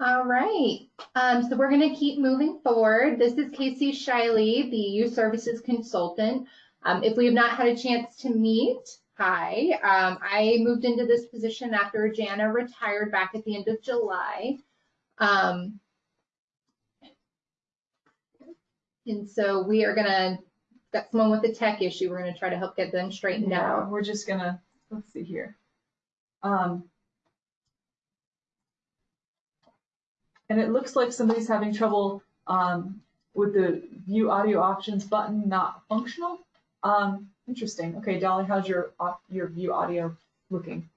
All right, um, so we're going to keep moving forward. This is Casey Shiley, the Youth Services Consultant. Um, if we have not had a chance to meet, hi. Um, I moved into this position after Jana retired back at the end of July. Um, and so we are going to, got someone with a tech issue. We're going to try to help get them straightened Yeah, out. we're just gonna, let's see here. Um. And it looks like somebody's having trouble, um, with the view audio options button not functional. Um, interesting. Okay, Dolly, how's your, your view audio looking?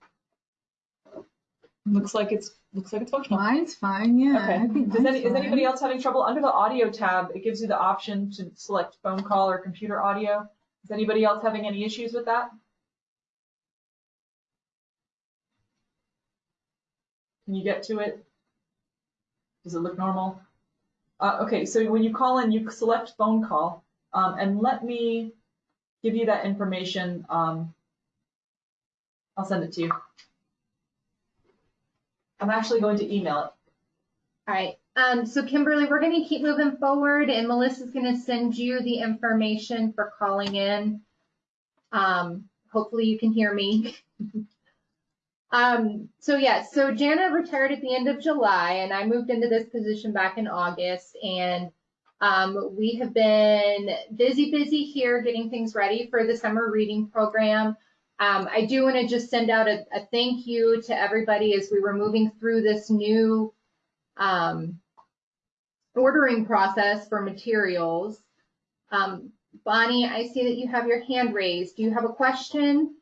Looks like it's, looks like it's functional. Mine's fine, yeah. Okay. Does any, mine's is anybody else having trouble? Under the audio tab, it gives you the option to select phone call or computer audio. Is anybody else having any issues with that? Can you get to it? Does it look normal? Uh, okay, so when you call in, you select phone call, um, and let me give you that information. Um, I'll send it to you. I'm actually going to email it. All right. Um, so Kimberly, we're going to keep moving forward and Melissa's going to send you the information for calling in. Um, hopefully you can hear me. um, so yeah, so Jana retired at the end of July and I moved into this position back in August and um, we have been busy, busy here getting things ready for the summer reading program. Um, I do want to just send out a, a thank you to everybody as we were moving through this new um, ordering process for materials. Um, Bonnie, I see that you have your hand raised. Do you have a question?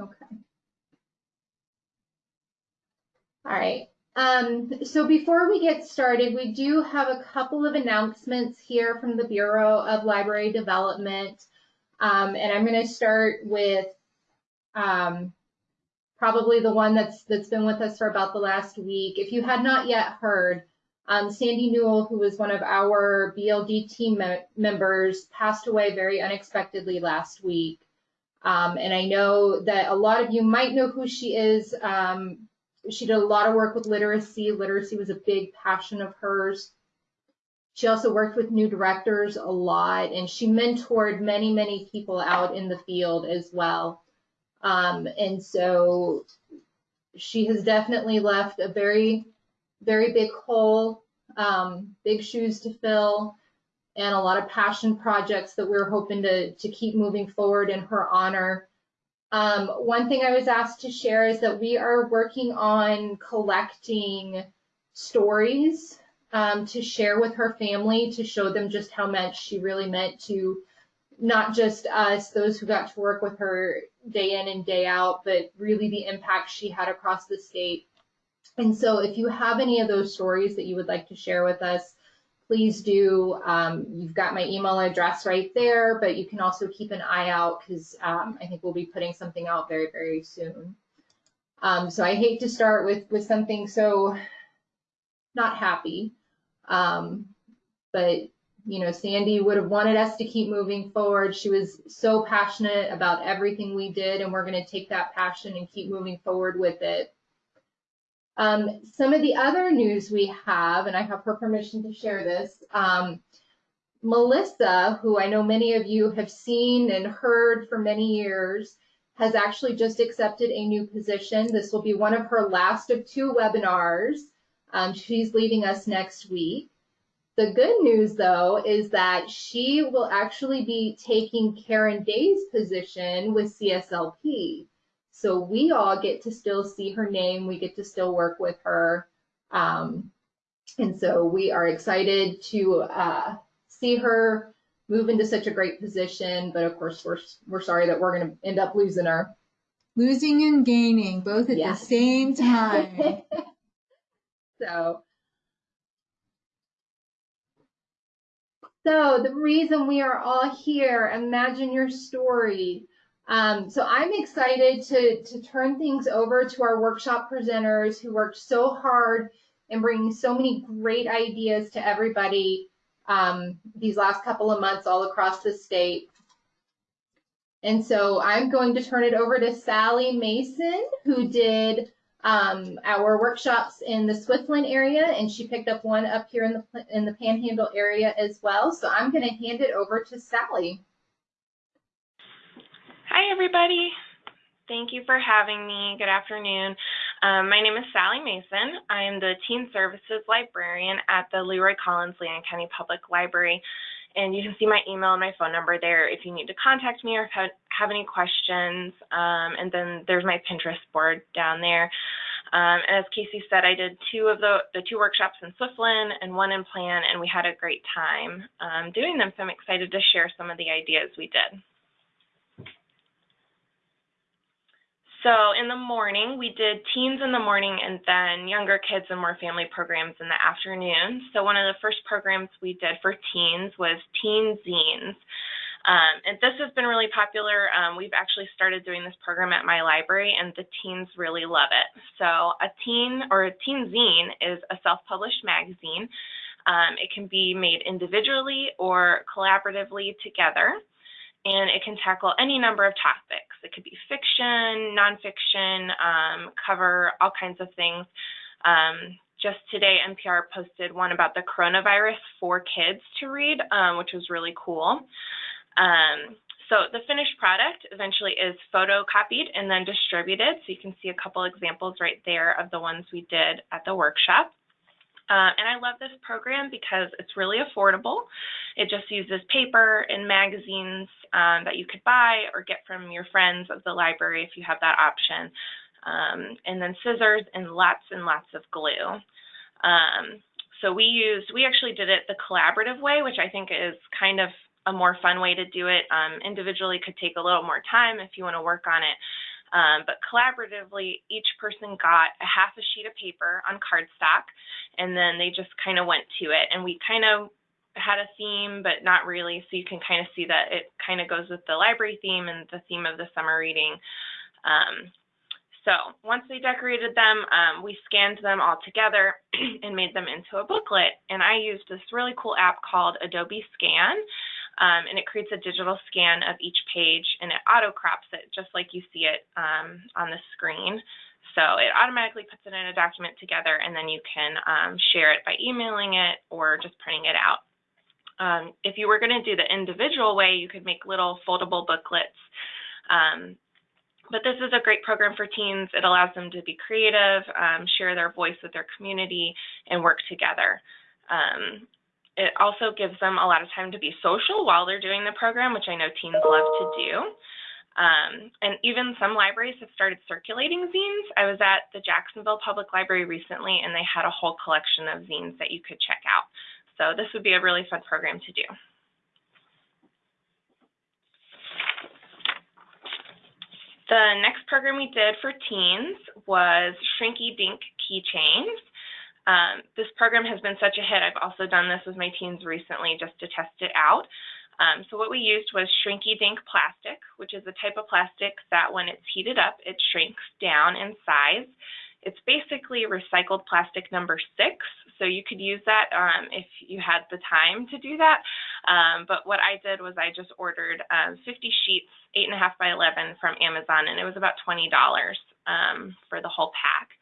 Okay. All right. Um, so before we get started, we do have a couple of announcements here from the Bureau of Library Development. Um, and I'm going to start with um, probably the one that's that's been with us for about the last week. If you had not yet heard, um, Sandy Newell, who was one of our BLD team me- members, passed away very unexpectedly last week. Um, and I know that a lot of you might know who she is. Um, she did a lot of work with literacy. Literacy was a big passion of hers. She also worked with new directors a lot, and she mentored many, many people out in the field as well. Um, and so she has definitely left a very, very big hole, um, big shoes to fill, and a lot of passion projects that we're hoping to, to keep moving forward in her honor. Um, one thing I was asked to share is that we are working on collecting stories um, to share with her family to show them just how much she really meant to not just us, those who got to work with her day in and day out, but really the impact she had across the state. And so if you have any of those stories that you would like to share with us, please do. Um, you've got my email address right there, but you can also keep an eye out because um, I think we'll be putting something out very, very soon. Um, so I hate to start with with something so not happy, um, but you know, Sandy would have wanted us to keep moving forward. She was so passionate about everything we did, and we're going to take that passion and keep moving forward with it. Um, some of the other news we have, and I have her permission to share this. Um, Melissa, who I know many of you have seen and heard for many years, has actually just accepted a new position. This will be one of her last of two webinars. Um, she's leaving us next week. The good news, though, is that she will actually be taking Karen Day's position with CSLP. So we all get to still see her name. We get to still work with her. Um, and so we are excited to uh, see her move into such a great position. But of course, we're, we're sorry that we're going to end up losing her. Losing and gaining both at Yes. the same time. so, so the reason we are all here, imagine your story. Um, so I'm excited to, to turn things over to our workshop presenters who worked so hard and bringing so many great ideas to everybody. um, these last couple of months all across the state. And so I'm going to turn it over to Sally Mason, who did um, our workshops in the Swiftland area, and she picked up one up here in the in the Panhandle area as well. So I'm going to hand it over to Sally. Hi, everybody. Thank you for having me. Good afternoon. Um, my name is Sally Mason. I am the Teen Services Librarian at the Leroy Collins Leon County Public Library. And you can see my email and my phone number there if you need to contact me or have, any questions. Um, and then there's my Pinterest board down there. Um, as Casey said, I did two of the, the two workshops in Swiftland and one in Plan, and we had a great time um, doing them. So I'm excited to share some of the ideas we did. So in the morning, we did teens in the morning and then younger kids and more family programs in the afternoon. So one of the first programs we did for teens was teen zines. Um, and this has been really popular. Um, we've actually started doing this program at my library and the teens really love it. So a teen or a teen zine is a self-published magazine. Um, it can be made individually or collaboratively together and it can tackle any number of topics. It could be fiction, nonfiction, um, cover all kinds of things. Um, just today, NPR posted one about the coronavirus for kids to read, um, which was really cool. Um, so the finished product eventually is photocopied and then distributed. So you can see a couple examples right there of the ones we did at the workshop. Uh, and I love this program because it's really affordable. It just uses paper and magazines um, that you could buy or get from your friends of the library if you have that option. Um, and then scissors and lots and lots of glue. Um, so we used, we actually did it the collaborative way, which I think is kind of a more fun way to do it. Um, individually could take a little more time if you want to work on it. Um, but collaboratively, each person got a half a sheet of paper on cardstock, and then they just kind of went to it. And we kind of had a theme, but not really. So you can kind of see that it kind of goes with the library theme and the theme of the summer reading. Um, so once they decorated them, um, we scanned them all together and made them into a booklet. And I used this really cool app called Adobe Scan um, and it creates a digital scan of each page and it auto crops it just like you see it um, on the screen. So it automatically puts it in a document together and then you can um, share it by emailing it or just printing it out. Um, if you were going to do the individual way, you could make little foldable booklets. Um, but this is a great program for teens. It allows them to be creative, um, share their voice with their community, and work together. Um, it also gives them a lot of time to be social while they're doing the program, which I know teens love to do. Um, and even some libraries have started circulating zines. I was at the Jacksonville Public Library recently, and they had a whole collection of zines that you could check out. So this would be a really fun program to do. The next program we did for teens was Shrinky Dink Keychains. Um, this program has been such a hit. I've also done this with my teens recently just to test it out. Um, so what we used was Shrinky Dink plastic, which is a type of plastic that when it's heated up, it shrinks down in size. It's basically recycled plastic number six, so you could use that um, if you had the time to do that. Um, but what I did was I just ordered um, 50 sheets, 8.5 by 11 from Amazon, and it was about $20 um, for the whole pack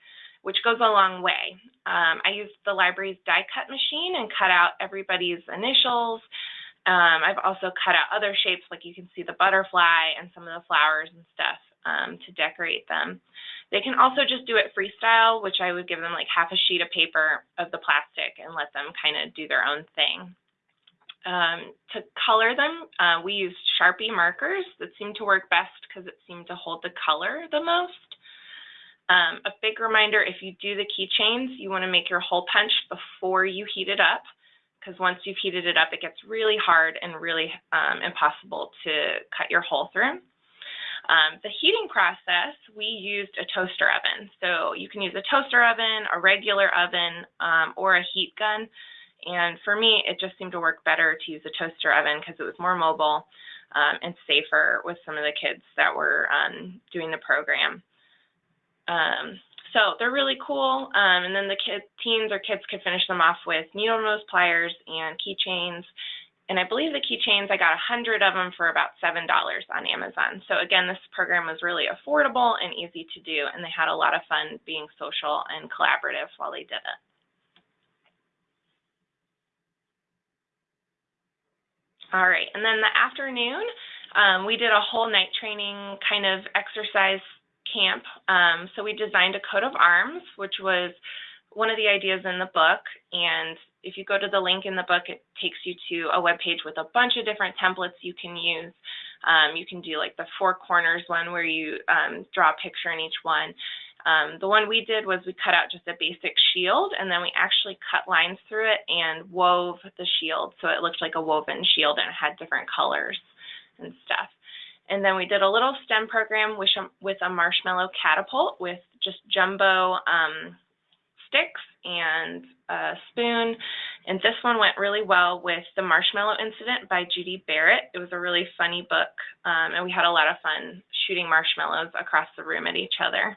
which goes a long way. Um, I used the library's die cut machine and cut out everybody's initials. Um, I've also cut out other shapes, like you can see the butterfly and some of the flowers and stuff um, to decorate them. They can also just do it freestyle, which I would give them like half a sheet of paper of the plastic and let them kind of do their own thing. Um, to color them, uh, we used Sharpie markers that seemed to work best because it seemed to hold the color the most. Um, a big reminder, if you do the keychains, you want to make your hole punch before you heat it up because once you've heated it up, it gets really hard and really um, impossible to cut your hole through. Um, the heating process, we used a toaster oven. So you can use a toaster oven, a regular oven, um, or a heat gun. And for me, it just seemed to work better to use a toaster oven because it was more mobile um, and safer with some of the kids that were um, doing the program. Um, so they're really cool. Um, and then the teens or kids could finish them off with needle nose pliers and keychains. And I believe the keychains, I got a hundred of them for about $7 on Amazon. So again, this program was really affordable and easy to do. And they had a lot of fun being social and collaborative while they did it. All right, and then the afternoon, um, we did a whole knight training kind of exercise camp. Um, so we designed a coat of arms, which was one of the ideas in the book. And if you go to the link in the book, it takes you to a web page with a bunch of different templates you can use. Um, you can do like the four corners one where you um, draw a picture in each one. Um, the one we did was we cut out just a basic shield and then we actually cut lines through it and wove the shield so it looked like a woven shield and it had different colors and stuff. And then we did a little STEM program with, with a marshmallow catapult with just jumbo um, sticks and a spoon. And this one went really well with The Marshmallow Incident by Judi Barrett. It was a really funny book, um, and we had a lot of fun shooting marshmallows across the room at each other.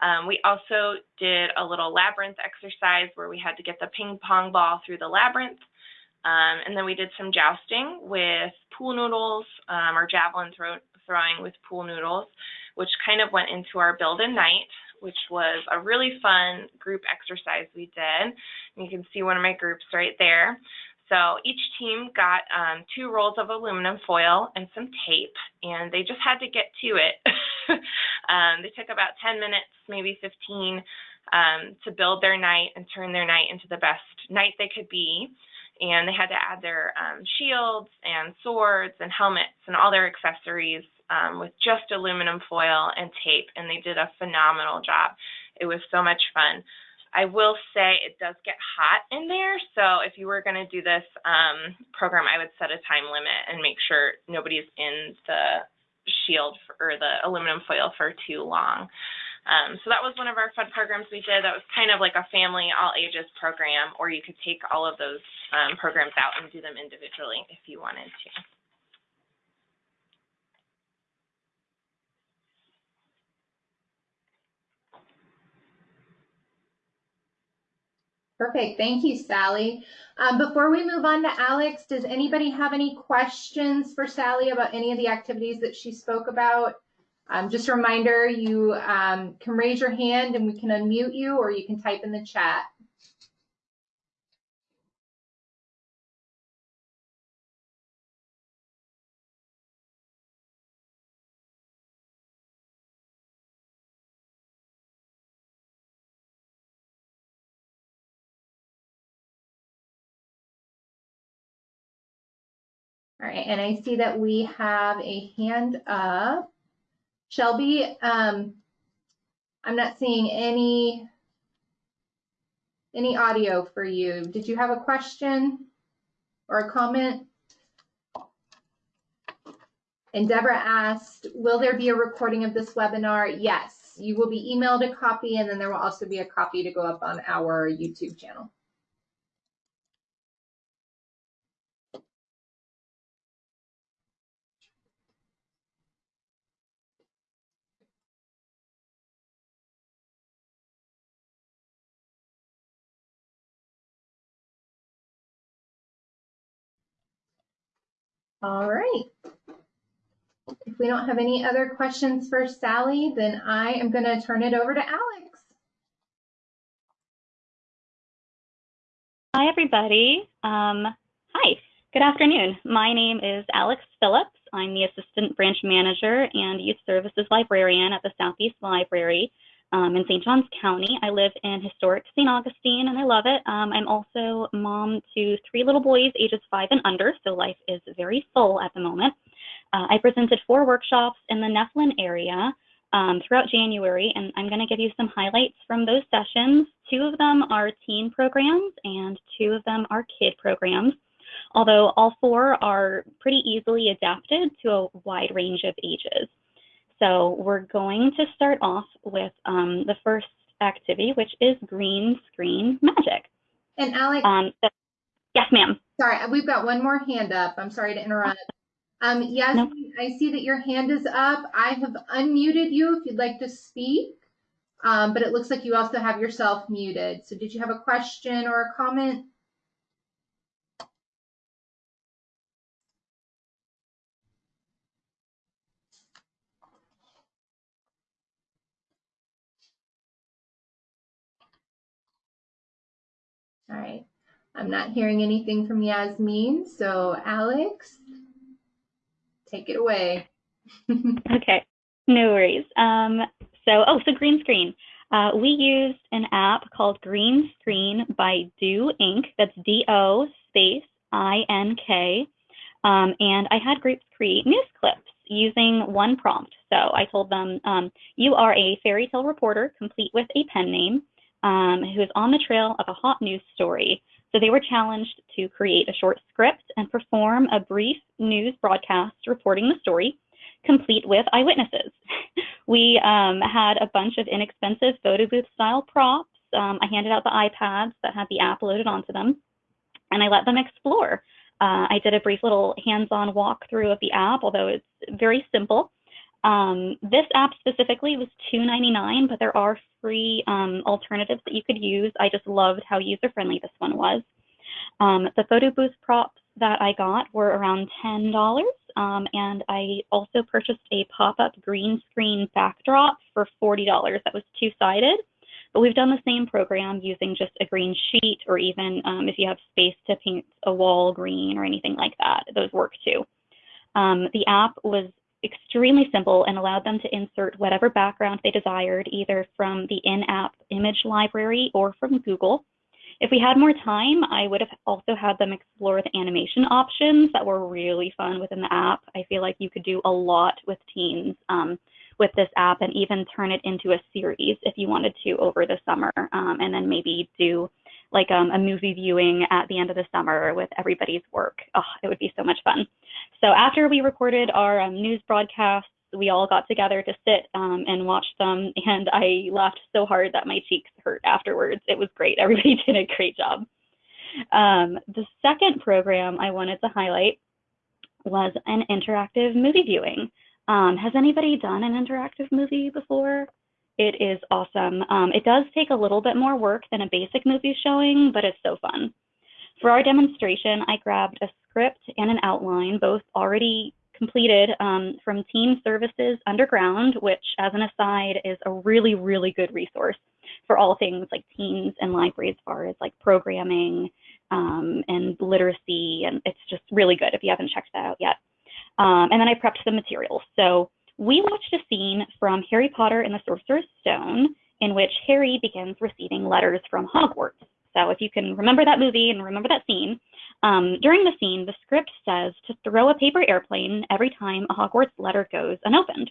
Um, we also did a little labyrinth exercise where we had to get the ping pong ball through the labyrinth. Um, and then we did some jousting with pool noodles um, or javelin throw throwing with pool noodles, which kind of went into our build a knight, which was a really fun group exercise we did. And you can see one of my groups right there. So each team got um, two rolls of aluminum foil and some tape, and they just had to get to it. um, they took about 10 minutes, maybe 15, um, to build their knight and turn their knight into the best knight they could be. And they had to add their um, shields and swords and helmets and all their accessories um, with just aluminum foil and tape, and they did a phenomenal job. It was so much fun. I will say it does get hot in there, so if you were going to do this um, program, I would set a time limit and make sure nobody's in the shield for, or the aluminum foil for too long. Um, so that was one of our fun programs we did. That was kind of like a family, all ages program, or you could take all of those um, programs out and do them individually if you wanted to. Perfect. Thank you, Sally. Um, before we move on to Alex, does anybody have any questions for Sally about any of the activities that she spoke about? Um, just a reminder, you um, can raise your hand and we can unmute you or you can type in the chat. All right, and I see that we have a hand up. Shelby, um, I'm not seeing any any audio for you. Did you have a question or a comment? And Deborah asked, will there be a recording of this webinar? Yes, you will be emailed a copy and then there will also be a copy to go up on our YouTube channel. All right. If we don't have any other questions for Sally, then I am going to turn it over to Alex. Hi, everybody. Um, hi, good afternoon. My name is Alex Phillips. I'm the Assistant Branch Manager and Youth Services Librarian at the Southeast Library um, in St. Johns County. I live in historic St. Augustine and I love it. Um, I'm also mom to three little boys, ages five and under, so life is very full at the moment. Uh, I presented four workshops in the NEFLIN area um, throughout January, and I'm going to give you some highlights from those sessions. Two of them are teen programs, and two of them are kid programs, although all four are pretty easily adapted to a wide range of ages. So we're going to start off with um, the first activity, which is green screen magic. And Alex, um, yes, ma'am. Sorry, we've got one more hand up. I'm sorry to interrupt. Um, yes, no. I see that your hand is up. I have unmuted you if you'd like to speak. um, but it looks like you also have yourself muted. So did you have a question or a comment? All right. I'm not hearing anything from Yasmin, so Alex, take it away. okay, no worries. Um, so, oh, so green screen. Uh, we used an app called Green Screen by Do Ink. That's D-O space I-N-K. Um, and I had groups create news clips using one prompt. So I told them, um, you are a fairy tale reporter, complete with a pen name, um, who is on the trail of a hot news story. So they were challenged to create a short script and perform a brief news broadcast reporting the story, complete with eyewitnesses. we um, had a bunch of inexpensive photo booth style props. Um, I handed out the iPads that had the app loaded onto them, and I let them explore. Uh, I did a brief little hands-on walkthrough of the app, although it's very simple. Um, this app specifically was $2.99, but there are free um, alternatives that you could use. I just loved how user-friendly this one was. Um, the photo booth props that I got were around $10, um, and I also purchased a pop-up green screen backdrop for $40 that was two-sided. But we've done the same program using just a green sheet, or even um, if you have space to paint a wall green or anything like that, those work too. Um, the app was extremely simple and allowed them to insert whatever background they desired, either from the in-app image library or from Google. If we had more time, I would have also had them explore the animation options that were really fun within the app. I feel like you could do a lot with teens um, with this app and even turn it into a series if you wanted to over the summer um, and then maybe do like um, a movie viewing at the end of the summer with everybody's work. Oh, it would be so much fun. So after we recorded our um, news broadcasts, we all got together to sit um, and watch them, and I laughed so hard that my cheeks hurt afterwards. It was great. Everybody did a great job. Um, the second program I wanted to highlight was an interactive movie viewing. Um, has anybody done an interactive movie before? It is awesome. Um, it does take a little bit more work than a basic movie showing, but it's so fun. For our demonstration, I grabbed a script and an outline, both already completed um, from Teen Services Underground, which, as an aside, is a really, really good resource for all things like teens and libraries as far as like programming um, and literacy. And it's just really good if you haven't checked that out yet. Um, and then I prepped the materials. So we watched a scene from Harry Potter and the Sorcerer's Stone in which Harry begins receiving letters from Hogwarts. So if you can remember that movie and remember that scene, um, during the scene, the script says to throw a paper airplane every time a Hogwarts letter goes unopened.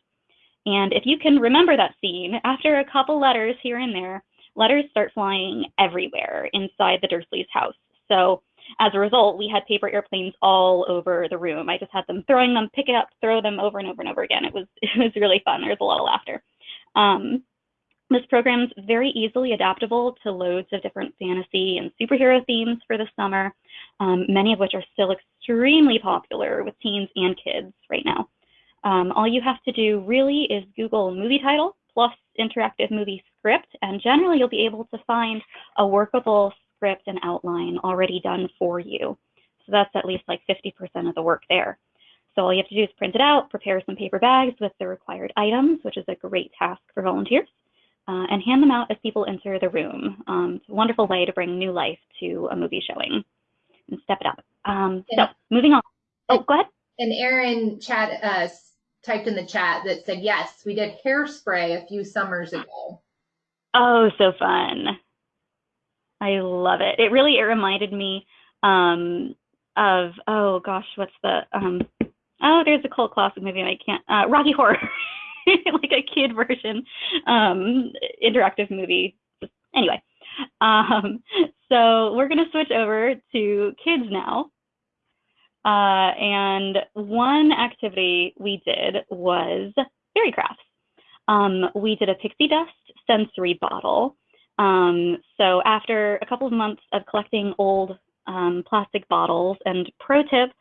And if you can remember that scene, after a couple letters here and there, letters start flying everywhere inside the Dursleys' house. So as a result, we had paper airplanes all over the room. I just had them throwing them, pick it up, throw them over and over and over again. It was it was really fun. There was a lot of laughter. Um, this program is very easily adaptable to loads of different fantasy and superhero themes for the summer, um, many of which are still extremely popular with teens and kids right now. Um, all you have to do really is Google movie title plus interactive movie script, and generally you'll be able to find a workable script and outline already done for you. So that's at least like 50% of the work there. So all you have to do is print it out, prepare some paper bags with the required items, which is a great task for volunteers, uh, and hand them out as people enter the room. Um, it's a wonderful way to bring new life to a movie showing and step it up. Um, so moving on. Oh, go ahead. And Erin chat uh, typed in the chat that said, yes, we did hairspray a few summers ago. Oh, so fun. I love it. It really it reminded me um, of oh gosh, what's the um, oh there's a cult classic movie I can't uh, Rocky Horror, like a kid version um, interactive movie. Anyway, um, so we're gonna switch over to kids now. Uh, and one activity we did was fairy crafts. Um, we did a pixie dust sensory bottle um, so after a couple of months of collecting old um, plastic bottles, and pro tip,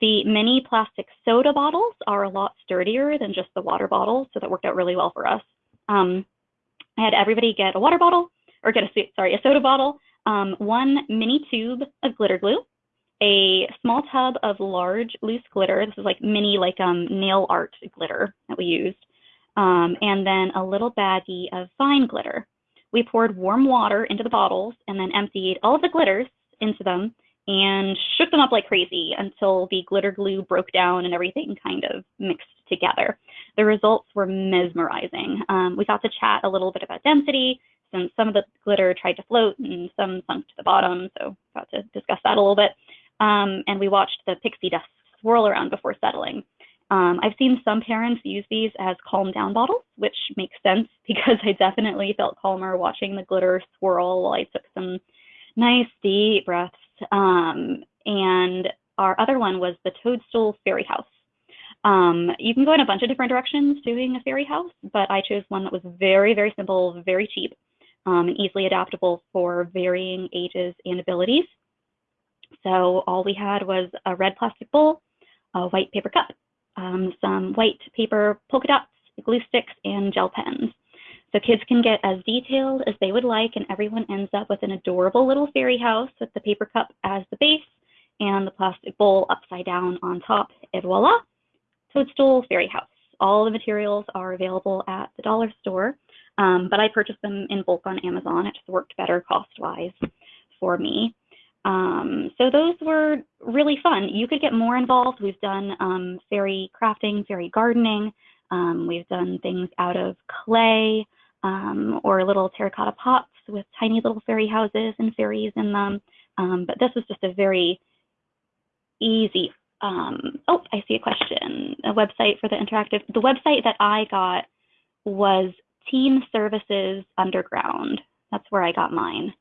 the mini plastic soda bottles are a lot sturdier than just the water bottles, so that worked out really well for us. Um, I had everybody get a water bottle, or get a, sorry, a soda bottle, um, one mini tube of glitter glue, a small tub of large loose glitter. This is like mini like um, nail art glitter that we used. Um, and then a little baggie of fine glitter. We poured warm water into the bottles and then emptied all of the glitters into them and shook them up like crazy until the glitter glue broke down and everything kind of mixed together. The results were mesmerizing. Um, we got to chat a little bit about density, since some of the glitter tried to float and some sunk to the bottom, so got to discuss that a little bit. Um, and we watched the pixie dust swirl around before settling. Um, I've seen some parents use these as calm down bottles, which makes sense because I definitely felt calmer watching the glitter swirl while I took some nice deep breaths. Um, and our other one was the Toadstool Fairy House. Um, you can go in a bunch of different directions doing a fairy house, but I chose one that was very, very simple, very cheap, um, and easily adaptable for varying ages and abilities. So all we had was a red plastic bowl, a white paper cup, um, some white paper polka dots, glue sticks, and gel pens. So kids can get as detailed as they would like, and everyone ends up with an adorable little fairy house with the paper cup as the base and the plastic bowl upside down on top, et voila, Toadstool Fairy House. All the materials are available at the dollar store, um, but I purchased them in bulk on Amazon. It just worked better cost-wise for me. Um, so those were really fun. You could get more involved. We've done um, fairy crafting, fairy gardening. Um, we've done things out of clay um, or little terracotta pots with tiny little fairy houses and fairies in them. Um, but this was just a very easy. Um, oh, I see a question. A website for the interactive. The website that I got was Teen Services Underground. That's where I got mine.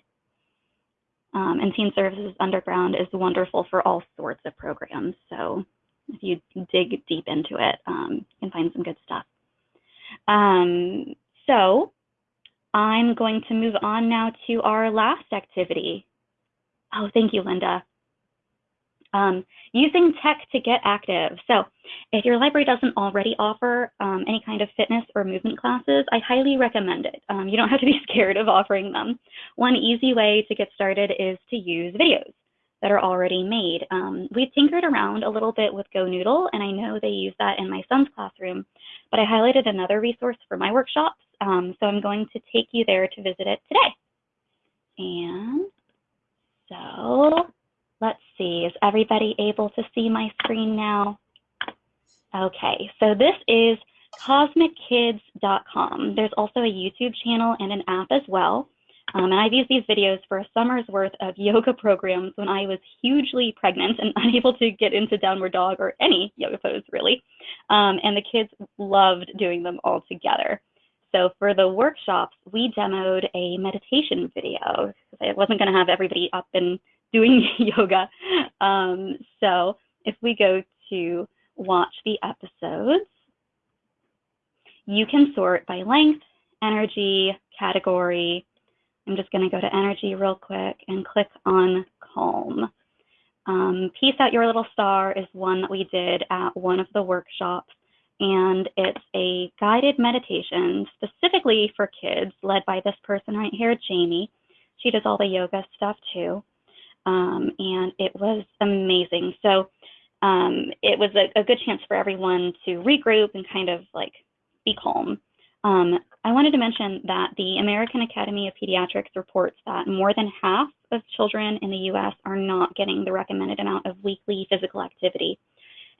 Um, and Teen Services Underground is wonderful for all sorts of programs. So if you dig deep into it, um, you can find some good stuff. Um, so I'm going to move on now to our last activity. Oh, thank you, Linda. Um, using tech to get active. So if your library doesn't already offer um, any kind of fitness or movement classes, I highly recommend it. Um, you don't have to be scared of offering them. One easy way to get started is to use videos that are already made. Um, we've tinkered around a little bit with GoNoodle, and I know they use that in my son's classroom, but I highlighted another resource for my workshops, um, so I'm going to take you there to visit it today. And so let's see, is everybody able to see my screen now? Okay, so this is cosmickids.com. There's also a YouTube channel and an app as well. Um, and I've used these videos for a summer's worth of yoga programs when I was hugely pregnant and unable to get into downward dog or any yoga pose really. Um, and the kids loved doing them all together. So for the workshops, we demoed a meditation video. I wasn't going to have everybody up and doing yoga. Um, so if we go to watch the episodes, you can sort by length, energy, category. I'm just going to go to energy real quick and click on calm. Um, Peace Out Your Little Star is one that we did at one of the workshops, and it's a guided meditation specifically for kids led by this person right here, Jaime. She does all the yoga stuff too um, and it was amazing. So um, it was a, a, good chance for everyone to regroup and kind of like be calm. Um, I wanted to mention that the American Academy of Pediatrics reports that more than half of children in the US are not getting the recommended amount of weekly physical activity.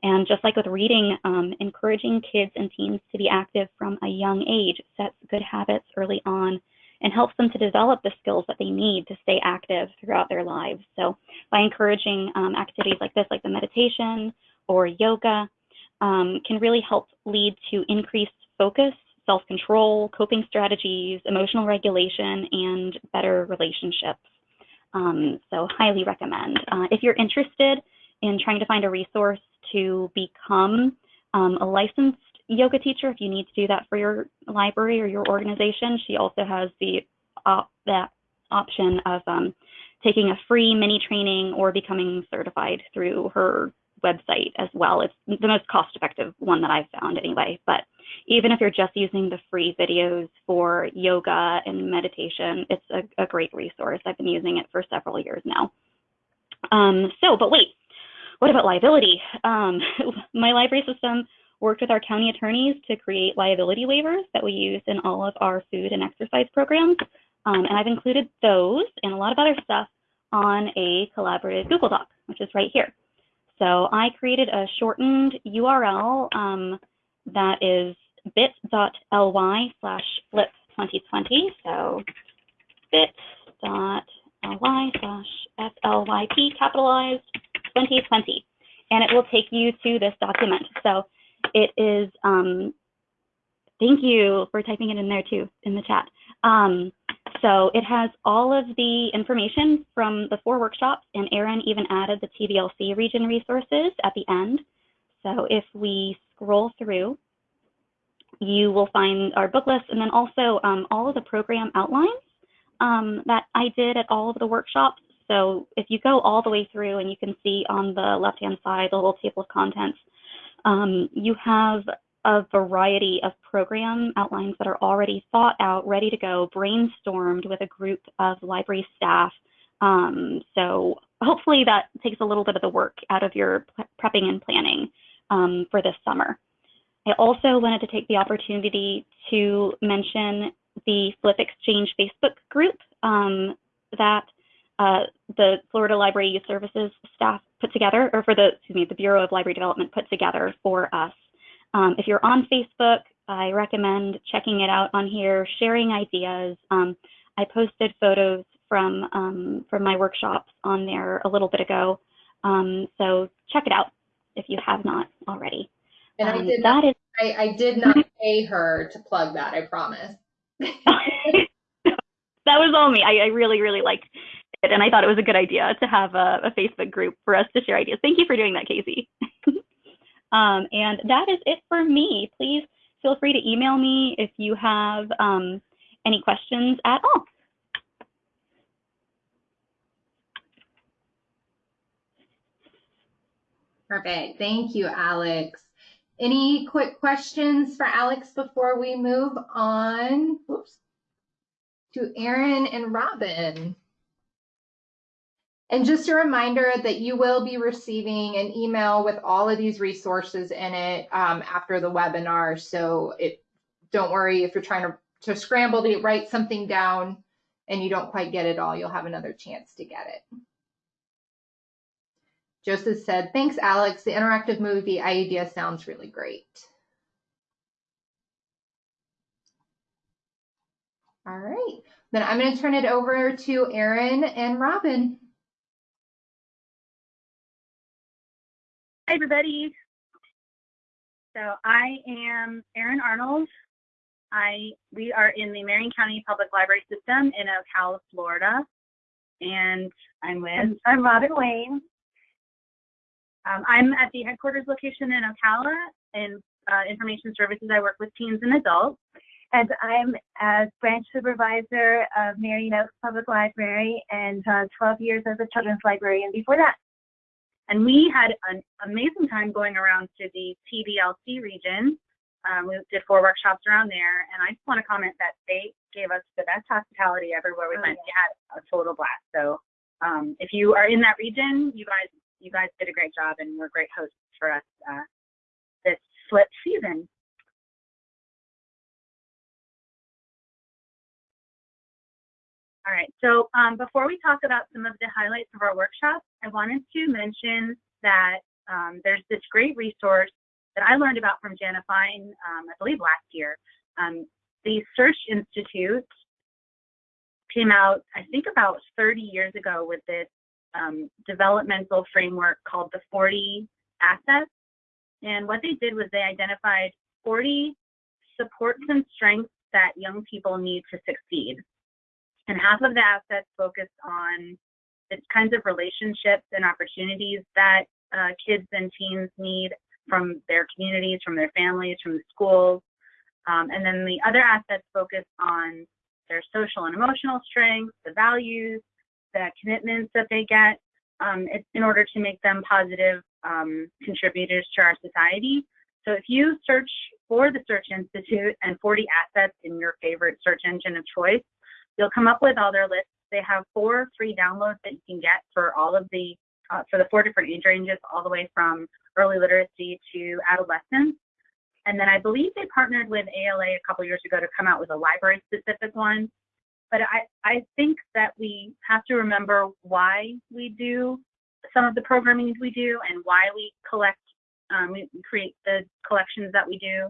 And just like with reading, um, encouraging kids and teens to be active from a young age sets good habits early on and helps them to develop the skills that they need to stay active throughout their lives. So by encouraging um, activities like this, like the meditation or yoga, um, can really help lead to increased focus, self-control, coping strategies, emotional regulation, and better relationships. Um, so highly recommend. Uh, if you're interested in trying to find a resource to become um, a licensed yoga teacher if you need to do that for your library or your organization. She also has the that option of um, taking a free mini training or becoming certified through her website as well. It's the most cost effective one that I've found anyway, but even if you're just using the free videos for yoga and meditation, it's a, a great resource. I've been using it for several years now. Um, so, but wait, what about liability? Um, my library system worked with our county attorneys to create liability waivers that we use in all of our food and exercise programs. Um, and I've included those and a lot of other stuff on a collaborative Google Doc, which is right here. So I created a shortened URL um, that is bit.ly slash flip 2020. So bit.ly slash FLYP capitalized 2020. And it will take you to this document. So it is, um, thank you for typing it in there too, in the chat. Um, so it has all of the information from the four workshops and Erin even added the TBLC region resources at the end. So if we scroll through, you will find our book list and then also um, all of the program outlines um, that I did at all of the workshops. So if you go all the way through and you can see on the left-hand side, the little table of contents, um, you have a variety of program outlines that are already thought out, ready to go, brainstormed with a group of library staff. Um, so hopefully that takes a little bit of the work out of your prepping and planning um, for this summer. I also wanted to take the opportunity to mention the FLYP Exchange Facebook group um, that uh, the Florida Library Youth Services staff put together, or for the, excuse me, the Bureau of Library Development put together for us. Um, if you're on Facebook, I recommend checking it out on here, sharing ideas. Um, I posted photos from um, from my workshops on there a little bit ago, um, so check it out if you have not already. And I Um, did that not, is I, I did not pay her to plug that, I promise. that was all me. I, I really, really liked and I thought it was a good idea to have a, a Facebook group for us to share ideas. Thank you for doing that, Casey. um, and that is it for me. Please feel free to email me if you have um, any questions at all. Perfect. Thank you, Alex. Any quick questions for Alex before we move on whoops, to Erin and Robin? And just a reminder that you will be receiving an email with all of these resources in it um, after the webinar. So it, don't worry if you're trying to, to scramble to write something down and you don't quite get it all, you'll have another chance to get it. Joseph said, thanks, Alex. The interactive movie idea sounds really great. All right, then I'm going to turn it over to Erin and Robin. Hi, everybody. So I am Erin Arnold. I we are in the Marion County Public Library System in Ocala, Florida, and I'm with I'm Robin Wayne. Um, I'm at the headquarters location in Ocala in uh, Information Services. I work with teens and adults. And I'm as branch supervisor of Marion Oaks Public Library and uh, 12 years as a children's librarian before that. And we had an amazing time going around to the TBLC region. Um, we did four workshops around there, and I just want to comment that they gave us the best hospitality everywhere we Oh, went. We had a total blast. So um, if you are in that region, you guys you guys did a great job, and were great hosts for us uh, this flip season. All right, so um, before we talk about some of the highlights of our workshops, I wanted to mention that um, there's this great resource that I learned about from Jana Fine, um, I believe last year. Um, the Search Institute came out, I think about 30 years ago with this um, developmental framework called the 40 assets. And what they did was they identified 40 supports and strengths that young people need to succeed. And half of the assets focused on the kinds of relationships and opportunities that uh, kids and teens need from their communities, from their families, from the schools. Um, and then the other assets focus on their social and emotional strengths, the values, the commitments that they get um, in order to make them positive um, contributors to our society. so if you search for the Search Institute and 40 assets in your favorite search engine of choice, you'll come up with all their lists. They have four free downloads that you can get for all of the, uh, for the four different age ranges, all the way from early literacy to adolescence. And then I believe they partnered with ALA a couple years ago to come out with a library specific one. But I, I think that we have to remember why we do some of the programming we do and why we collect, um, we create the collections that we do.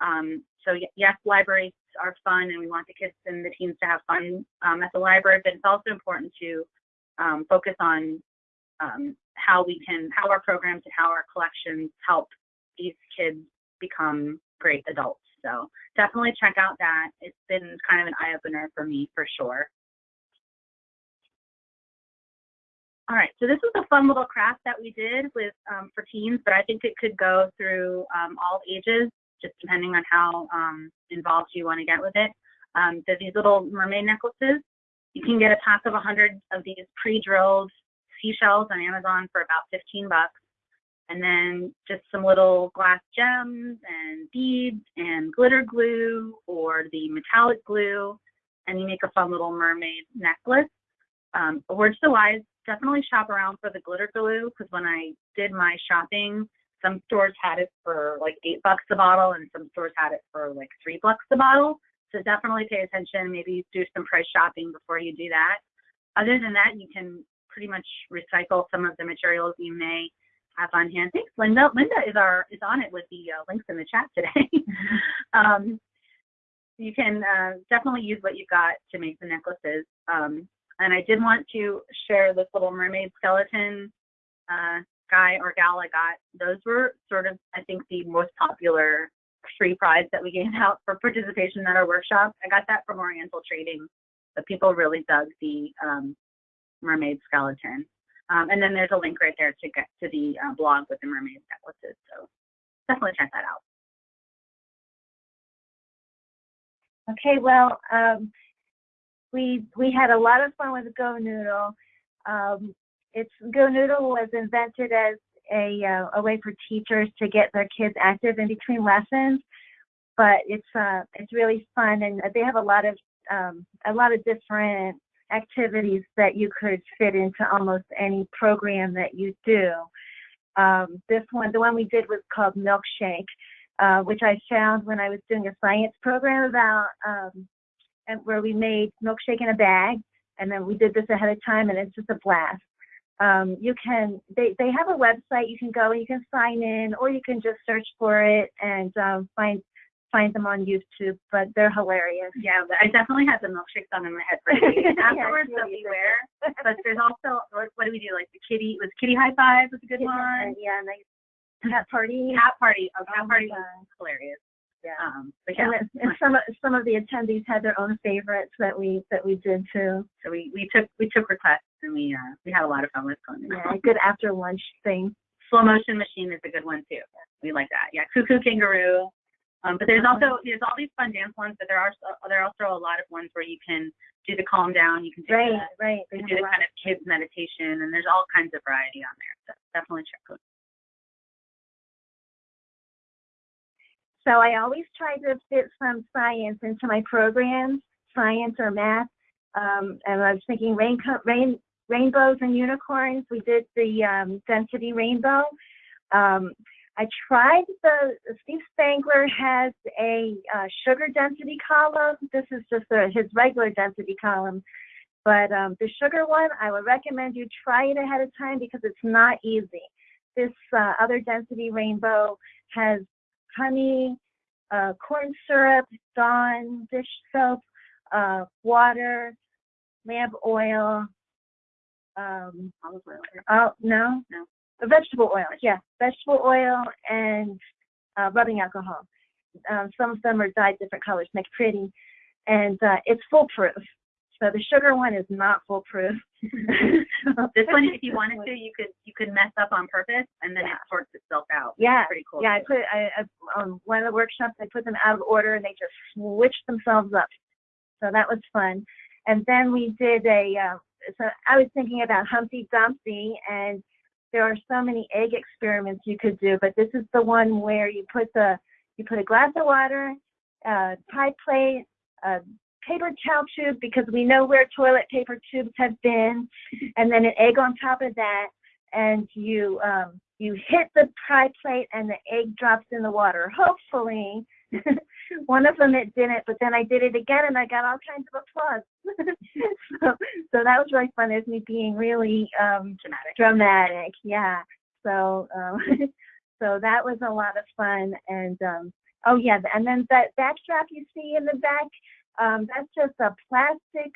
Um, so yes, libraries are fun and we want the kids and the teens to have fun um, at the library, but it's also important to um, focus on um, how we can, how our programs and how our collections help these kids become great adults. So definitely check out that. It's been kind of an eye opener for me for sure. All right, so this is a fun little craft that we did with um, for teens, but I think it could go through um, all ages, just depending on how um, involved you want to get with it. Um, there's these little mermaid necklaces. You can get a pack of 100 of these pre-drilled seashells on Amazon for about 15 bucks. And then just some little glass gems and beads and glitter glue or the metallic glue. And you make a fun little mermaid necklace. Um, a word to the wise, definitely shop around for the glitter glue because when I did my shopping, some stores had it for like eight bucks a bottle and some stores had it for like three bucks a bottle. So definitely pay attention. Maybe do some price shopping before you do that. Other than that, you can pretty much recycle some of the materials you may have on hand. Thanks, Linda. Linda is our is on it with the uh, links in the chat today. um, you can uh, definitely use what you've got to make the necklaces. Um, and I did want to share this little mermaid skeleton uh, guy or gal I got. Those were sort of, I think, the most popular free prize that we gave out for participation at our workshop. I got that from Oriental Trading, but people really dug the um, mermaid skeleton. Um, and then there's a link right there to get to the uh, blog with the mermaid necklaces. So definitely check that out. Okay, well, um, we we had a lot of fun with GoNoodle. Um, it's GoNoodle was invented as a uh, a way for teachers to get their kids active in between lessons, but it's uh it's really fun and they have a lot of um, a lot of different activities that you could fit into almost any program that you do. Um, this one, the one we did was called Milkshake, uh, which I found when I was doing a science program about um, and where we made milkshake in a bag, and then we did this ahead of time, and it's just a blast. Um, you can they they have a website you can go and you can sign in, or you can just search for it and um, find find them on YouTube. But they're hilarious. Yeah, I definitely had the milkshakes on in my head for days afterwards. Yeah, so beware. But there's also what, what do we do? Like the kitty was Kitty High Five was a good one. Yeah, nice cat party. Cat Party. Oh, Cat Oh Party was hilarious. Yeah. Um, but yeah, And, and some of some of the attendees had their own favorites that we that we did too. so we, we took we took requests and we uh, we had a lot of fun with going. Yeah, a good after lunch thing. Slow motion machine is a good one too. We like that. Yeah, cuckoo kangaroo. Um, but there's also there's all these fun dance ones, but there are so- there are also a lot of ones where you can do the calm down. You can do Right, the, right. you can do the kind of kids meditation, and there's all kinds of variety on there. So definitely check those. So I always try to fit some science into my programs, science or math. Um, and I was thinking rain, rain, rainbows and unicorns. We did the um, density rainbow. Um, I tried the Steve Spangler has a uh, sugar density column. This is just a, his regular density column. But um, the sugar one, I would recommend you try it ahead of time because it's not easy. This uh, other density rainbow has honey, uh, corn syrup, Dawn dish soap, uh, water, lamp oil, um, Olive oil. oh, no? No. Vegetable oil, yeah, vegetable oil and uh, rubbing alcohol. Um, some of them are dyed different colors, make pretty, and uh, it's foolproof. So the sugar one is not foolproof. This one, if you wanted to, you could you could mess up on purpose, and then Yeah. it sorts itself out. Yeah, pretty cool. Yeah, I put I, I on one of the workshops. I put them out of order, and they just switched themselves up. So that was fun. And then we did a. Uh, so I was thinking about Humpty Dumpty, and there are so many egg experiments you could do, but this is the one where you put the you put a glass of water, a pie plate, a paper towel tube because we know where toilet paper tubes have been, and then an egg on top of that, and you um, you hit the pie plate and the egg drops in the water. Hopefully, one of them it didn't, but then I did it again and I got all kinds of applause. so, so that was really fun. There's me being really um, Dramatic. dramatic. Yeah. So um, so that was a lot of fun. And um, oh yeah, and then that backdrop you see in the back, um, that's just a plastic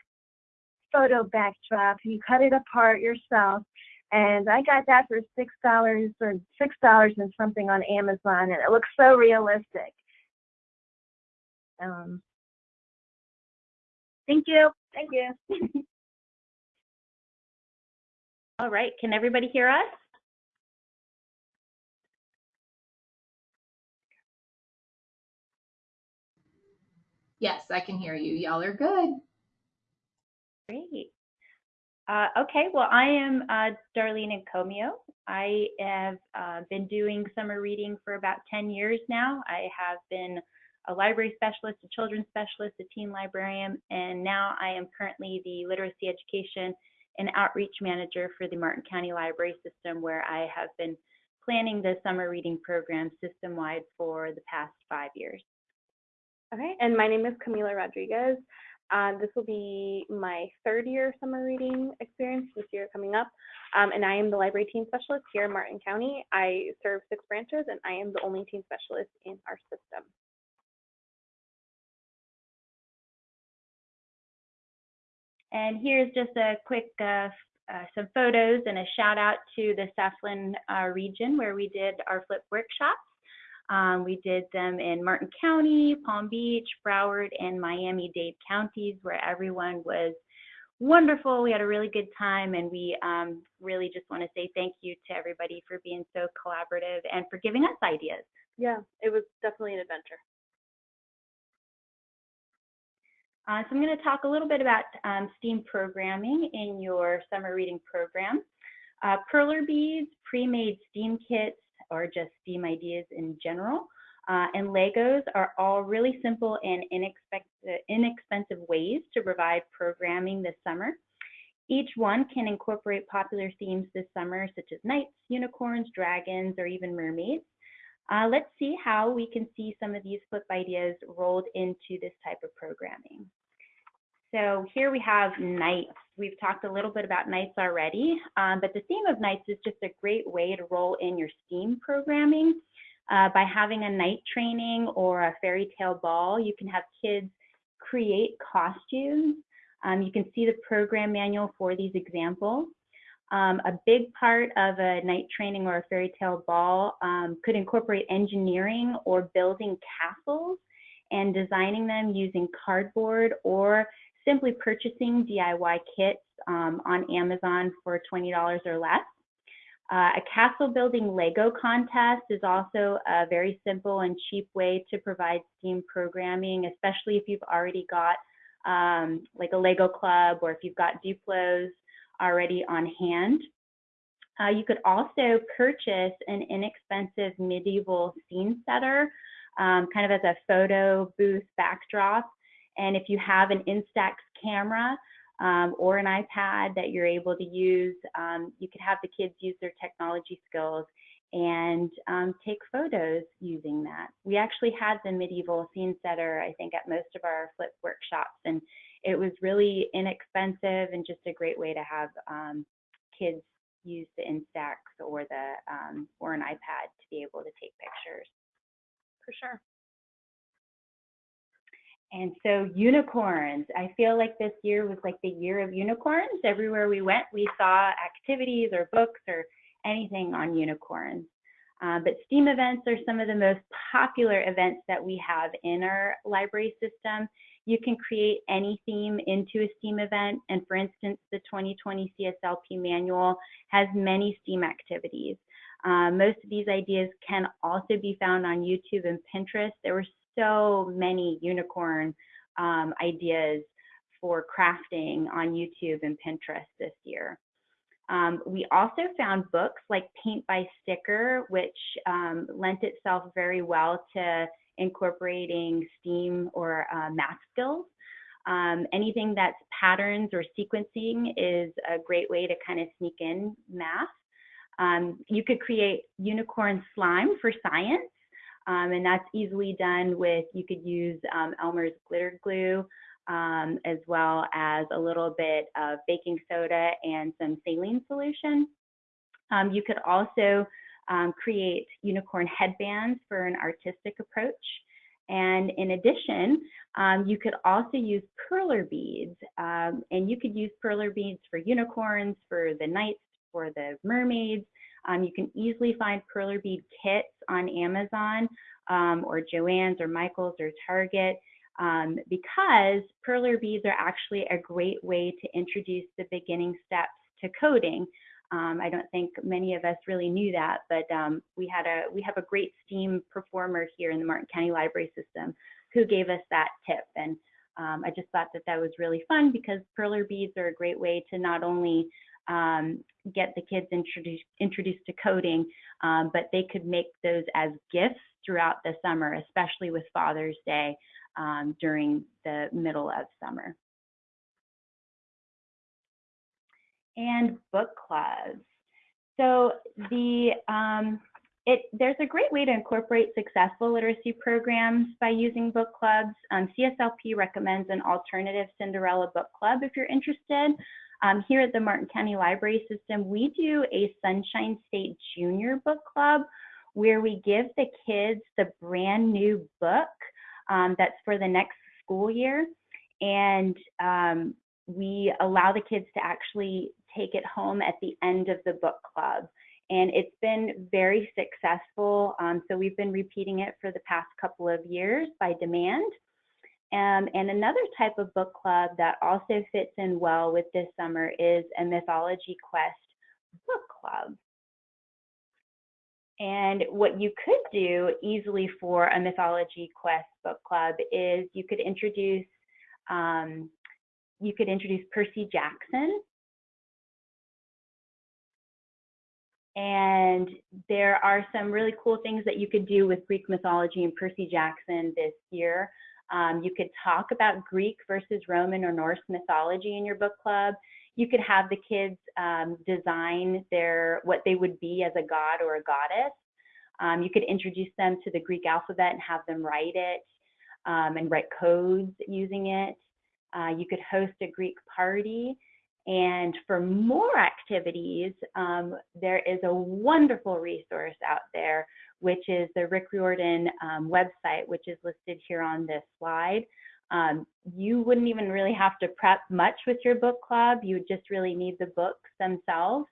photo backdrop. You cut it apart yourself. And I got that for six dollars or six dollars and something on Amazon, and it looks so realistic. Um, Thank you. thank you. All right, can everybody hear us? Yes, I can hear you. Y'all are good. Great. Uh, okay, well, I am uh, Darlene Encomio. I have uh, been doing summer reading for about 10 years now. I have been a library specialist, a children's specialist, a teen librarian, and now I am currently the literacy education and outreach manager for the Martin County Library System, where I have been planning the summer reading program system-wide for the past five years. Okay, and my name is Camila Rodriguez. Um, this will be my third year summer reading experience this year coming up. Um, and I am the library teen specialist here in Martin County. I serve six branches and I am the only teen specialist in our system. And here's just a quick, uh, uh, some photos and a shout out to the Southland uh, region where we did our FLYP workshops. Um, we did them in Martin County, Palm Beach, Broward, and Miami-Dade counties where everyone was wonderful. We had a really good time and we um, really just want to say thank you to everybody for being so collaborative and for giving us ideas. Yeah, it was definitely an adventure. Uh, so I'm going to talk a little bit about um, STEAM programming in your summer reading program. Uh, Perler beads, pre-made STEAM kits, or just STEAM ideas in general, uh, and Legos are all really simple and inexpensive ways to provide programming this summer. Each one can incorporate popular themes this summer, such as knights, unicorns, dragons, or even mermaids. Uh, let's see how we can see some of these FLYP ideas rolled into this type of programming. So here we have knights. We've talked a little bit about knights already, um, but the theme of knights is just a great way to roll in your STEAM programming. Uh, by having a knight training or a fairy tale ball, you can have kids create costumes. Um, you can see the program manual for these examples. Um, a big part of a knight training or a fairy tale ball um, could incorporate engineering or building castles and designing them using cardboard or simply purchasing DIY kits um, on Amazon for $20 or less. Uh, a castle building Lego contest is also a very simple and cheap way to provide STEAM programming, especially if you've already got um, like a Lego club or if you've got Duplos already on hand. Uh, you could also purchase an inexpensive medieval scene setter, um, kind of as a photo booth backdrop. And if you have an Instax camera um, or an iPad that you're able to use, um, you could have the kids use their technology skills and um, take photos using that. We actually had the medieval scene setter, I think, at most of our FLYP workshops, and it was really inexpensive and just a great way to have um, kids use the Instax or the um, or an iPad to be able to take pictures. For sure. And so unicorns, I feel like this year was like the year of unicorns. Everywhere we went, we saw activities or books or anything on unicorns. Uh, but STEAM events are some of the most popular events that we have in our library system. You can create any theme into a STEAM event. And for instance, the 2020 CSLP manual has many STEAM activities. Uh, most of these ideas can also be found on YouTube and Pinterest. There were so many unicorn um, ideas for crafting on YouTube and Pinterest this year. Um, we also found books like Paint by Sticker, which um, lent itself very well to incorporating STEAM or uh, math skills. Um, anything that's patterns or sequencing is a great way to kind of sneak in math. Um, you could create unicorn slime for science, um, and that's easily done with, you could use um, Elmer's glitter glue, um, as well as a little bit of baking soda and some saline solution. Um, you could also um, create unicorn headbands for an artistic approach. And in addition, um, you could also use perler beads. And you could use perler beads for unicorns, for the knights, for the mermaids. Um, you can easily find perler bead kits on Amazon or Joann's or Michael's or Target um, because perler beads are actually a great way to introduce the beginning steps to coding. Um, I don't think many of us really knew that, but um, we had a we have a great STEAM performer here in the Martin County Library System who gave us that tip, and um, I just thought that that was really fun because perler beads are a great way to not only um, get the kids introduced introduced to coding, um, but they could make those as gifts throughout the summer, especially with Father's Day um, during the middle of summer. And book clubs. So the um, it, there's a great way to incorporate successful literacy programs by using book clubs. Um, CSLP recommends an alternative Cinderella book club if you're interested. Um, here at the Martin County Library System, we do a Sunshine State Junior Book Club where we give the kids the brand new book um, that's for the next school year. And um, we allow the kids to actually take it home at the end of the book club. And it's been very successful. Um, so we've been repeating it for the past couple of years by demand. Um, and another type of book club that also fits in well with this summer is a Mythology Quest book club. And what you could do easily for a Mythology Quest book club is you could introduce um, you could introduce Percy Jackson. And there are some really cool things that you could do with Greek mythology and Percy Jackson this year. Um, you could talk about Greek versus Roman or Norse mythology in your book club. You could have the kids um, design their what they would be as a god or a goddess. Um, you could introduce them to the Greek alphabet and have them write it um, and write codes using it. Uh, you could host a Greek party. And for more activities, um, there is a wonderful resource out there, which is the Rick Riordan um, website, which is listed here on this slide. Um, you wouldn't even really have to prep much with your book club. You would just really need the books themselves.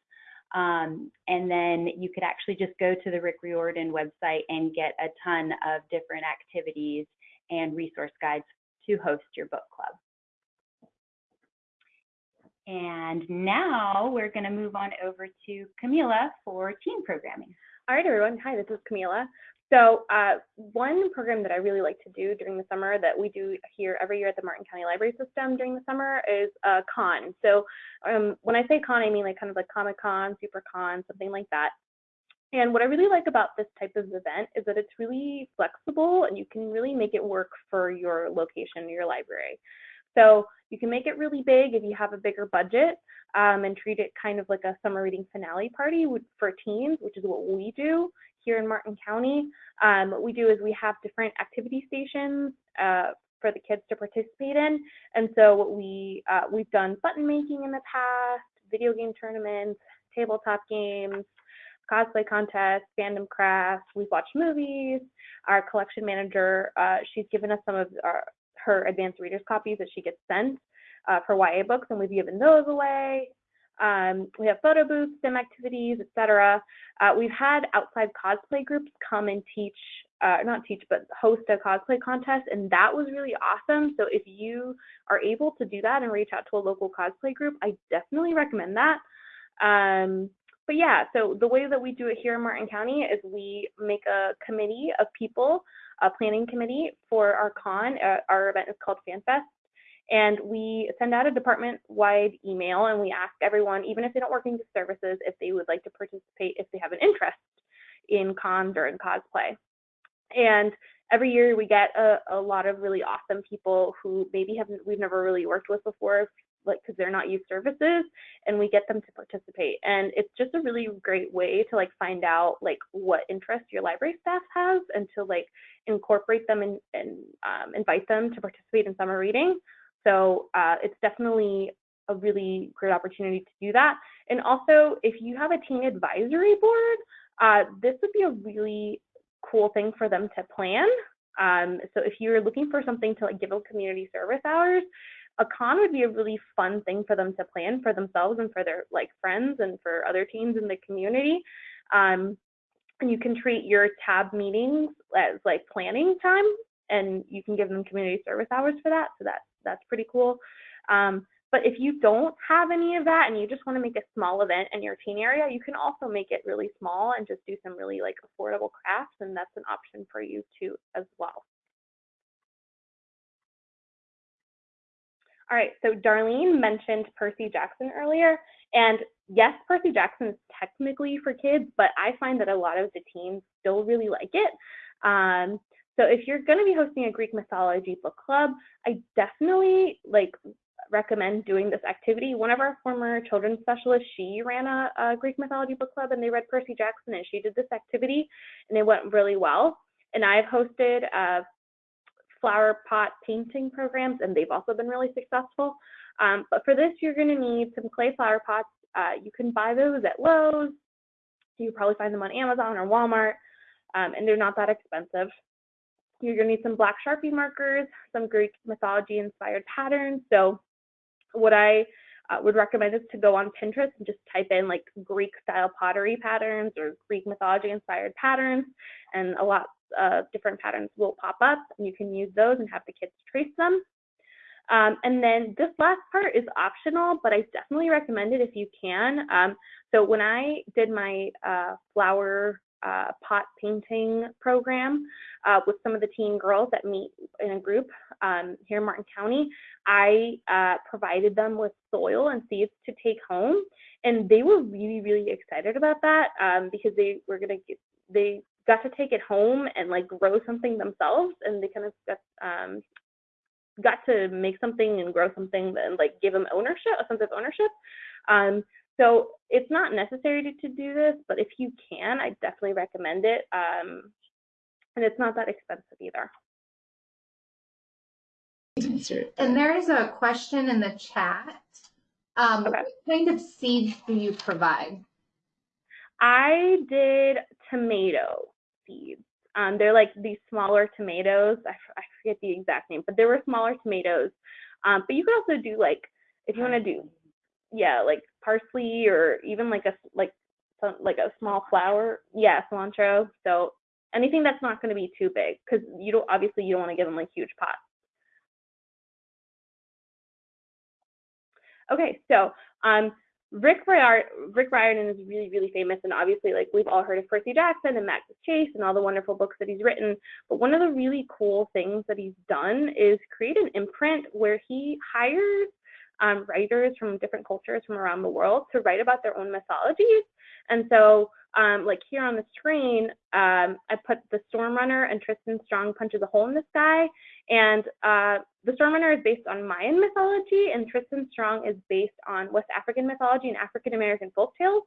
Um, and then you could actually just go to the Rick Riordan website and get a ton of different activities and resource guides to host your book club. And now we're going to move on over to Camila for teen programming. All right, everyone. Hi, this is Camila. So uh, one program that I really like to do during the summer that we do here every year at the Martin County Library System during the summer is a con. So um, when I say con, I mean like kind of like Comic Con, Super Con, something like that. And what I really like about this type of event is that it's really flexible and you can really make it work for your location, your library. So you can make it really big if you have a bigger budget um, and treat it kind of like a summer reading finale party for teens, which is what we do here in Martin County. Um, what we do is we have different activity stations uh, for the kids to participate in. And so what we, uh, we've done button making in the past, video game tournaments, tabletop games, cosplay contests, fandom crafts. We've watched movies. Our collection manager, uh, she's given us some of our, her advanced readers copies that she gets sent uh, for YA books, and we've given those away. Um, we have photo booths, STEM activities, etc. Uh, we've had outside cosplay groups come and teach, uh, not teach, but host a cosplay contest, and that was really awesome. So if you are able to do that and reach out to a local cosplay group, I definitely recommend that. Um, but yeah, so the way that we do it here in Martin County is we make a committee of people, a planning committee for our con. Uh, our event is called FanFest And we send out a department-wide email and we ask everyone, even if they don't work in services, if they would like to participate, if they have an interest in cons or in cosplay. And every year we get a, a lot of really awesome people who maybe haven't we've never really worked with before like because they're not youth services and we get them to participate. And it's just a really great way to like find out like what interest your library staff has and to like incorporate them and, and um, invite them to participate in summer reading. So uh, it's definitely a really great opportunity to do that. And also if you have a teen advisory board uh, this would be a really cool thing for them to plan. Um, so if you're looking for something to like give a community service hours, a con would be a really fun thing for them to plan for themselves and for their like friends and for other teens in the community. Um, and you can treat your tab meetings as like planning time and you can give them community service hours for that. So that's that's pretty cool. Um, but if you don't have any of that and you just want to make a small event in your teen area, you can also make it really small and just do some really like affordable crafts and that's an option for you too as well. All right, so Darlene mentioned Percy Jackson earlier, and yes, Percy Jackson is technically for kids, but I find that a lot of the teens still really like it. Um, so if you're going to be hosting a Greek mythology book club, I definitely like recommend doing this activity. One of our former children's specialists, she ran a, a, Greek mythology book club and they read Percy Jackson and she did this activity and it went really well. And I've hosted uh, flower pot painting programs and they've also been really successful. Um, but for this, you're gonna need some clay flower pots. Uh, you can buy those at Lowe's. You probably find them on Amazon or Walmart um, and they're not that expensive. You're gonna need some black Sharpie markers, some Greek mythology inspired patterns. So what I uh, would recommend is to go on Pinterest and just type in like Greek style pottery patterns or Greek mythology inspired patterns, and a lot of different patterns will pop up, and you can use those and have the kids trace them. Um, and then this last part is optional, but I definitely recommend it if you can. Um, so when I did my uh, flower uh, pot painting program uh, with some of the teen girls that meet in a group um, here in Martin County. I uh, provided them with soil and seeds to take home, and they were really, really excited about that um, because they were gonna get, they got to take it home and like grow something themselves, and they kind of got um, got to make something and grow something and like give them ownership, a sense of ownership. Um, so it's not necessary to, to, do this, but if you can, I definitely recommend it. Um, and it's not that expensive either. And there's a question in the chat. Um, okay. What kind of seeds do you provide? I did tomato seeds. Um, they're like these smaller tomatoes. I, I forget the exact name, but they were smaller tomatoes. Um, but you could also do like, if you want to do, yeah, like parsley or even like a like some, like a small flower. Yeah, cilantro. So anything that's not going to be too big because you don't obviously you don't want to give them like huge pots. Okay, so um, Rick, Riordan, Rick Riordan is really, really famous, and obviously, like we've all heard of Percy Jackson and Magnus Chase and all the wonderful books that he's written. But one of the really cool things that he's done is create an imprint where he hires um, writers from different cultures from around the world to write about their own mythologies. And so, um, like here on the screen, um, I put the Storm Runner and Tristan Strong punches a hole in the sky. And uh, the Storm Runner is based on Mayan mythology, and Tristan Strong is based on West African mythology and African American folk tales.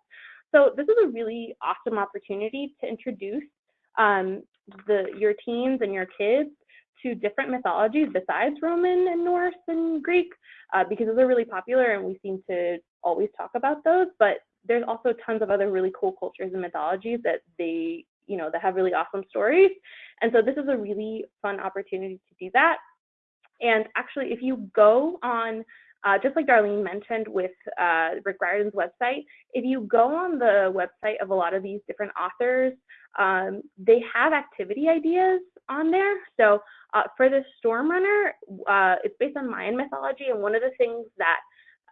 So this is a really awesome opportunity to introduce um, the your teens and your kids to different mythologies besides Roman and Norse and Greek uh, because those are really popular and we seem to always talk about those. But there's also tons of other really cool cultures and mythologies that they, you know, that have really awesome stories. And so this is a really fun opportunity to do that. And actually, if you go on uh, just like Darlene mentioned with uh, Rick Riordan's website, if you go on the website of a lot of these different authors, um, they have activity ideas on there. So uh, for the Storm Runner, uh, it's based on Mayan mythology, and one of the things that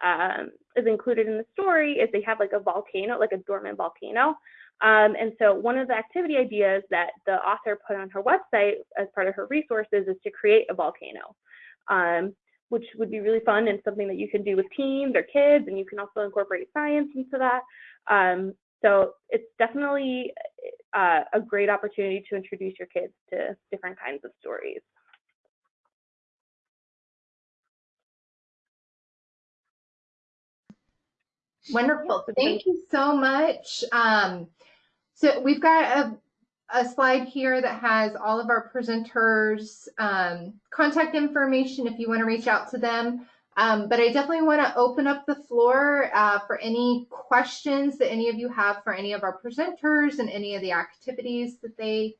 um, is included in the story is they have like a volcano, like a dormant volcano. Um, and so one of the activity ideas that the author put on her website as part of her resources is to create a volcano. Um, which would be really fun and something that you can do with teens or kids, and you can also incorporate science into that. Um, so it's definitely uh, a great opportunity to introduce your kids to different kinds of stories. Wonderful. Thank you so much. Um, so we've got a, a, slide here that has all of our presenters' um, contact information if you want to reach out to them. Um, but I definitely want to open up the floor uh, for any questions that any of you have for any of our presenters and any of the activities that they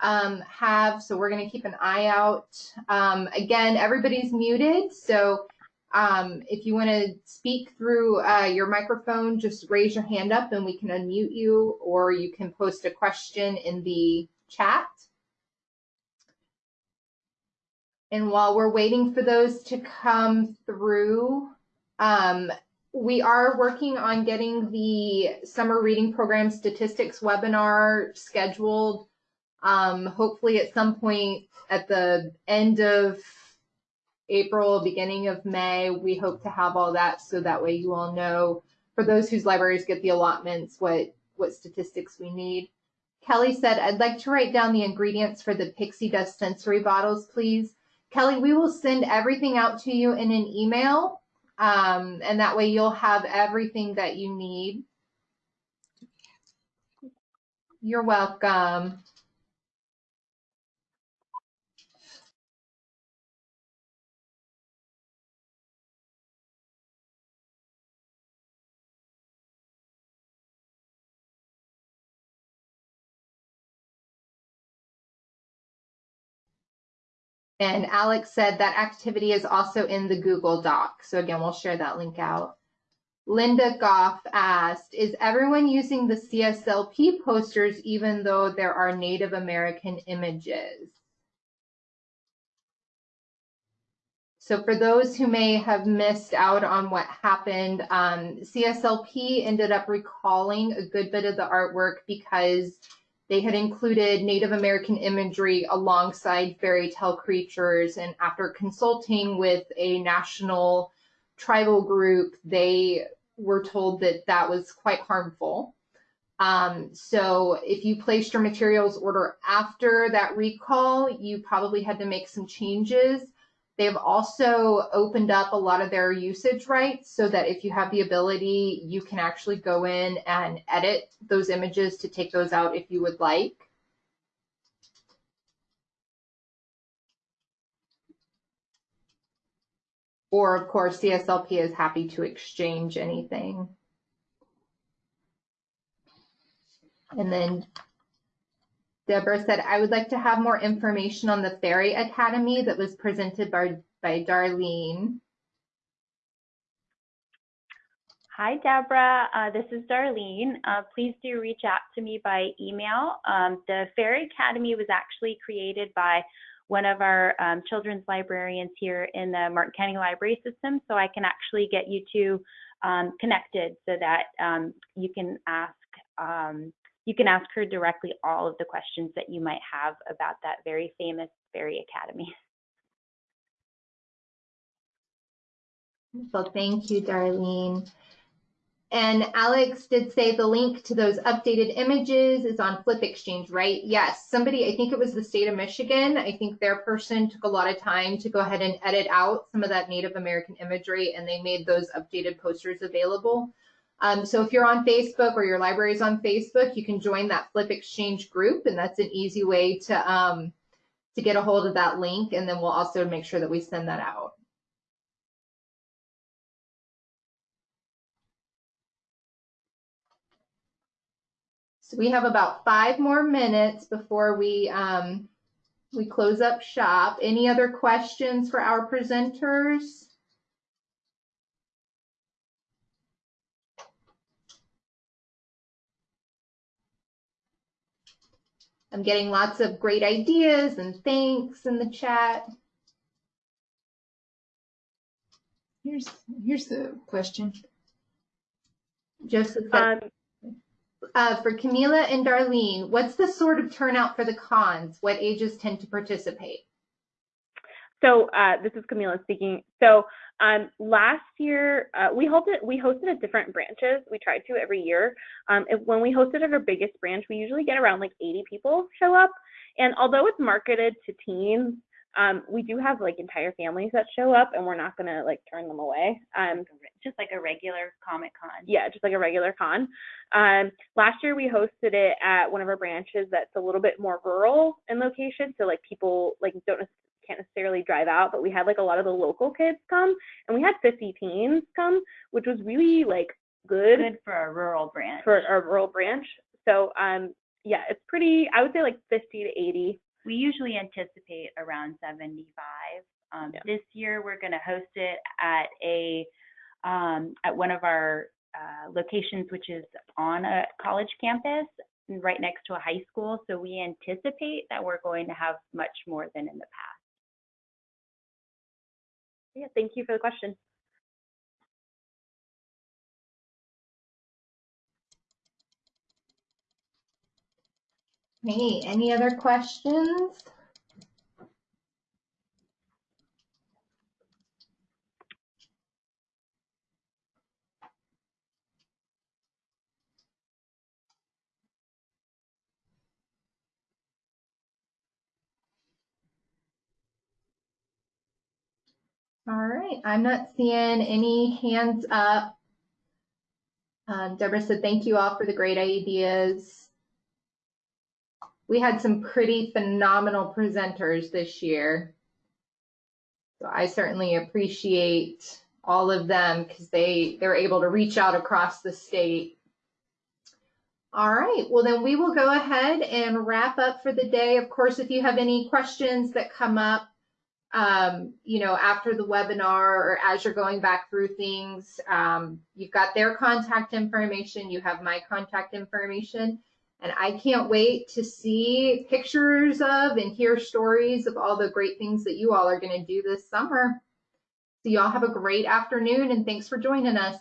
um, have. So we're going to keep an eye out. Um, again, everybody's muted. So um, if you want to speak through uh, your microphone, just raise your hand up and we can unmute you, or you can post a question in the chat. And while we're waiting for those to come through, um, we are working on getting the summer reading program statistics webinar scheduled. Um, hopefully at some point at the end of April, beginning of May, we hope to have all that so that way you all know for those whose libraries get the allotments what what statistics we need. Kelly said, I'd like to write down the ingredients for the pixie dust sensory bottles, please. Kelly, we will send everything out to you in an email, um, and that way you'll have everything that you need. You're welcome. And Alex said that activity is also in the Google Doc. So again, we'll share that link out. Linda Goff asked, is everyone using the CSLP posters even though there are Native American images? So for those who may have missed out on what happened, um, CSLP ended up recalling a good bit of the artwork because they had included Native American imagery alongside fairy tale creatures, and after consulting with a national tribal group, they were told that that was quite harmful. Um, so if you placed your materials order after that recall, you probably had to make some changes. They've also opened up a lot of their usage rights so that if you have the ability, you can actually go in and edit those images to take those out if you would like. Or of course, CSLP is happy to exchange anything. And then Deborah said, I would like to have more information on the Fairy Academy that was presented by, by Darlene. Hi, Deborah. Uh, this is Darlene. Uh, please do reach out to me by email. Um, the Fairy Academy was actually created by one of our um, children's librarians here in the Martin County Library System, so I can actually get you two um, connected so that um, you can ask um, you can ask her directly all of the questions that you might have about that very famous Fairy Academy. Well, thank you, Darlene. And Alex did say the link to those updated images is on FLYP Exchange, right? Yes, somebody, I think it was the state of Michigan. I think their person took a lot of time to go ahead and edit out some of that Native American imagery and they made those updated posters available. Um, so if you're on Facebook or your library is on Facebook, you can join that FLYP Exchange group, and that's an easy way to um, to get a hold of that link. And then we'll also make sure that we send that out. So we have about five more minutes before we um, we close up shop. Any other questions for our presenters? I'm getting lots of great ideas and thanks in the chat. Here's here's the question. Joseph um, uh, for Camila and Darlene, what's the sort of turnout for the cons? What ages tend to participate? So uh, this is Camila speaking. So um, last year uh, we hosted we hosted at different branches. We tried to every year. Um, if, when we hosted at our biggest branch, we usually get around like 80 people show up. And although it's marketed to teens, um, we do have like entire families that show up, and we're not gonna like turn them away. Um, Just like a regular Comic Con. yeah, just like a regular con. Um, last year we hosted it at one of our branches that's a little bit more rural in location, so like people like don't can't necessarily drive out, but we had like a lot of the local kids come, and we had 50 teens come, which was really like good, Good for a rural branch. for our rural branch. So um, yeah, it's pretty. I would say like 50 to 80. We usually anticipate around 75. Um, Yeah. This year, we're going to host it at a um, at one of our uh, locations, which is on a college campus, and right next to a high school. So we anticipate that we're going to have much more than in the past. Yeah, thank you for the question. Hey, any other questions? All right, I'm not seeing any hands up. Um, Deborah said, thank you all for the great ideas. We had some pretty phenomenal presenters this year. So I certainly appreciate all of them because they, they're able to reach out across the state. All right, well then we will go ahead and wrap up for the day. Of course, if you have any questions that come up, um, you know, after the webinar or as you're going back through things, um, you've got their contact information, you have my contact information. And I can't wait to see pictures of and hear stories of all the great things that you all are going to do this summer. So y'all have a great afternoon and thanks for joining us.